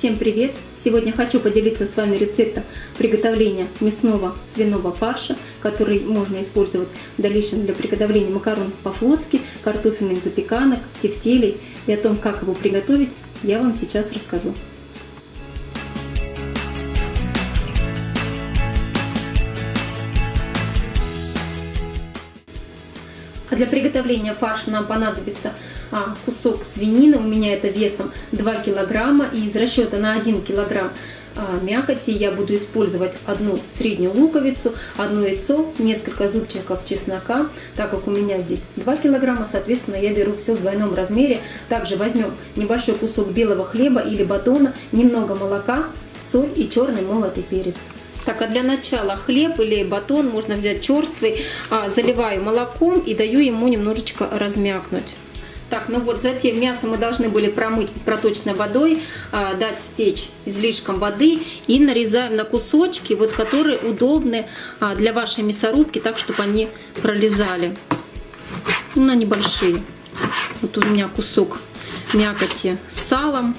Всем привет! Сегодня хочу поделиться с вами рецептом приготовления мясного свиного фарша, который можно использовать в дальнейшем для приготовления макарон по-флотски, картофельных запеканок, тефтелей. И о том, как его приготовить, я вам сейчас расскажу. Для приготовления фарша нам понадобится а, кусок свинины, у меня это весом 2 килограмма, и из расчета на 1 килограмм а, мякоти я буду использовать одну среднюю луковицу, одно яйцо, несколько зубчиков чеснока, так как у меня здесь 2 килограмма, соответственно я беру все в двойном размере. Также возьмем небольшой кусок белого хлеба или батона, немного молока, соль и черный молотый перец. Так, а для начала хлеб или батон можно взять черствый, а, заливаю молоком и даю ему немножечко размякнуть. Так, ну вот затем мясо мы должны были промыть проточной водой, а, дать стечь излишком воды и нарезаем на кусочки, вот которые удобны а, для вашей мясорубки, так, чтобы они пролезали. Ну, на небольшие. Вот у меня кусок мякоти с салом.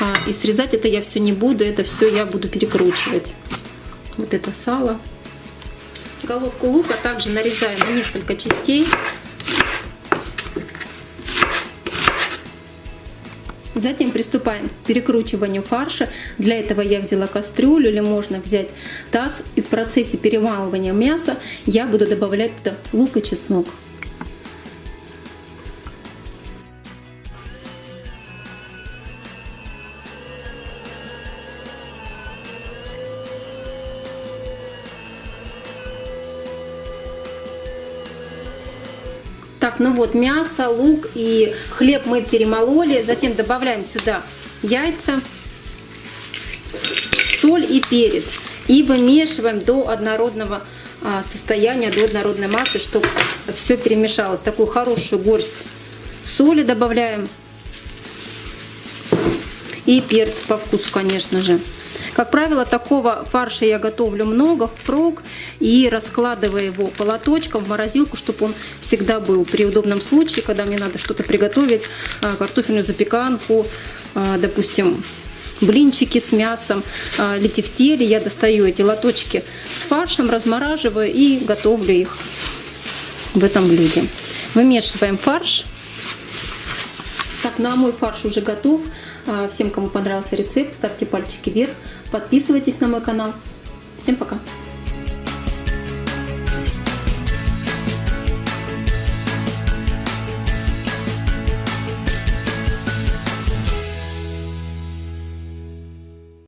А, и срезать это я все не буду, это все я буду перекручивать вот это сало. Головку лука также нарезаю на несколько частей. Затем приступаем к перекручиванию фарша. Для этого я взяла кастрюлю или можно взять таз. И в процессе перемалывания мяса я буду добавлять туда лук и чеснок. Так, ну вот мясо, лук и хлеб мы перемололи. Затем добавляем сюда яйца, соль и перец. И вымешиваем до однородного а, состояния, до однородной массы, чтобы все перемешалось. Такую хорошую горсть соли добавляем. И перец по вкусу, конечно же. Как правило, такого фарша я готовлю много впрок и раскладываю его по лоточкам в морозилку, чтобы он всегда был при удобном случае, когда мне надо что-то приготовить, а, картофельную запеканку, а, допустим, блинчики с мясом, а, летевтели. Я достаю эти лоточки с фаршем, размораживаю и готовлю их в этом блюде. Вымешиваем фарш. Так, ну а мой фарш уже готов. А, всем, кому понравился рецепт, ставьте пальчики вверх, подписывайтесь на мой канал. Всем пока!